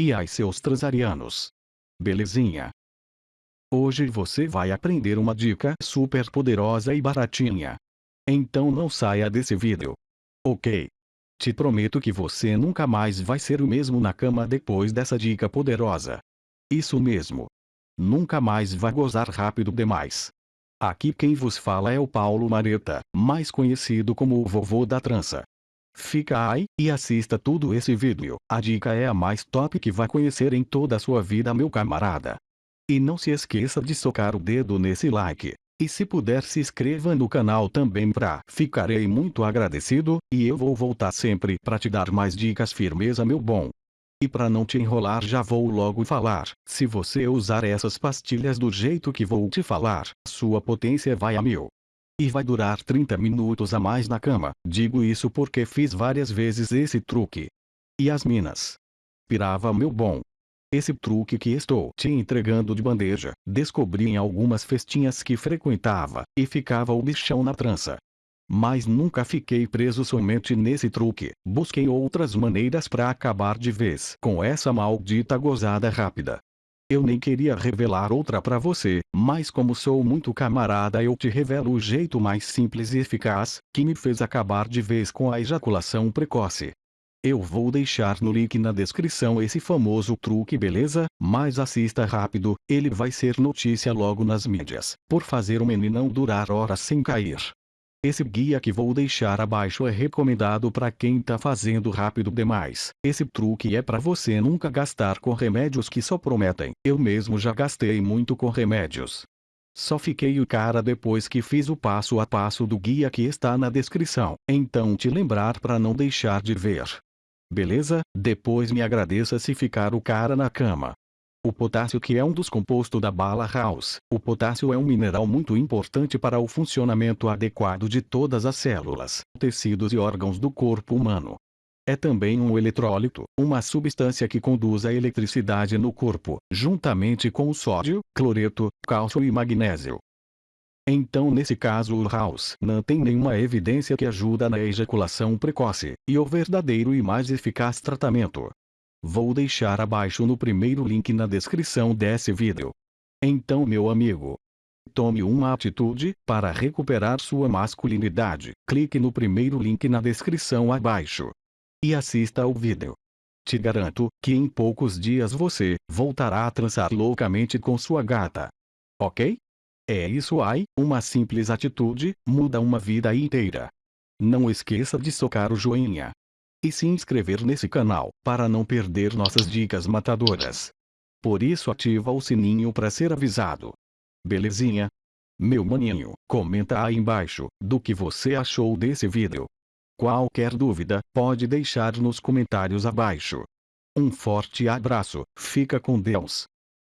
E ai seus transarianos. Belezinha? Hoje você vai aprender uma dica super poderosa e baratinha. Então não saia desse vídeo. Ok? Te prometo que você nunca mais vai ser o mesmo na cama depois dessa dica poderosa. Isso mesmo. Nunca mais vai gozar rápido demais. Aqui quem vos fala é o Paulo Mareta, mais conhecido como o vovô da trança. Fica aí, e assista tudo esse vídeo, a dica é a mais top que vai conhecer em toda a sua vida meu camarada. E não se esqueça de socar o dedo nesse like. E se puder se inscreva no canal também pra ficarei muito agradecido, e eu vou voltar sempre pra te dar mais dicas firmeza meu bom. E para não te enrolar já vou logo falar, se você usar essas pastilhas do jeito que vou te falar, sua potência vai a mil. E vai durar 30 minutos a mais na cama, digo isso porque fiz várias vezes esse truque. E as minas? Pirava meu bom. Esse truque que estou te entregando de bandeja, descobri em algumas festinhas que frequentava, e ficava o bichão na trança. Mas nunca fiquei preso somente nesse truque, busquei outras maneiras para acabar de vez com essa maldita gozada rápida. Eu nem queria revelar outra para você, mas como sou muito camarada eu te revelo o jeito mais simples e eficaz, que me fez acabar de vez com a ejaculação precoce. Eu vou deixar no link na descrição esse famoso truque beleza? Mas assista rápido, ele vai ser notícia logo nas mídias, por fazer o meninão durar horas sem cair. Esse guia que vou deixar abaixo é recomendado para quem tá fazendo rápido demais. Esse truque é para você nunca gastar com remédios que só prometem. Eu mesmo já gastei muito com remédios. Só fiquei o cara depois que fiz o passo a passo do guia que está na descrição. Então te lembrar para não deixar de ver. Beleza? Depois me agradeça se ficar o cara na cama. O potássio que é um dos compostos da bala house. O potássio é um mineral muito importante para o funcionamento adequado de todas as células, tecidos e órgãos do corpo humano. É também um eletrólito, uma substância que conduz a eletricidade no corpo, juntamente com o sódio, cloreto, cálcio e magnésio. Então nesse caso o House não tem nenhuma evidência que ajuda na ejaculação precoce, e o verdadeiro e mais eficaz tratamento Vou deixar abaixo no primeiro link na descrição desse vídeo. Então meu amigo, tome uma atitude para recuperar sua masculinidade. Clique no primeiro link na descrição abaixo. E assista ao vídeo. Te garanto que em poucos dias você voltará a transar loucamente com sua gata. Ok? É isso aí, uma simples atitude, muda uma vida inteira. Não esqueça de socar o joinha e se inscrever nesse canal, para não perder nossas dicas matadoras. Por isso ativa o sininho para ser avisado. Belezinha? Meu maninho, comenta aí embaixo, do que você achou desse vídeo. Qualquer dúvida, pode deixar nos comentários abaixo. Um forte abraço, fica com Deus.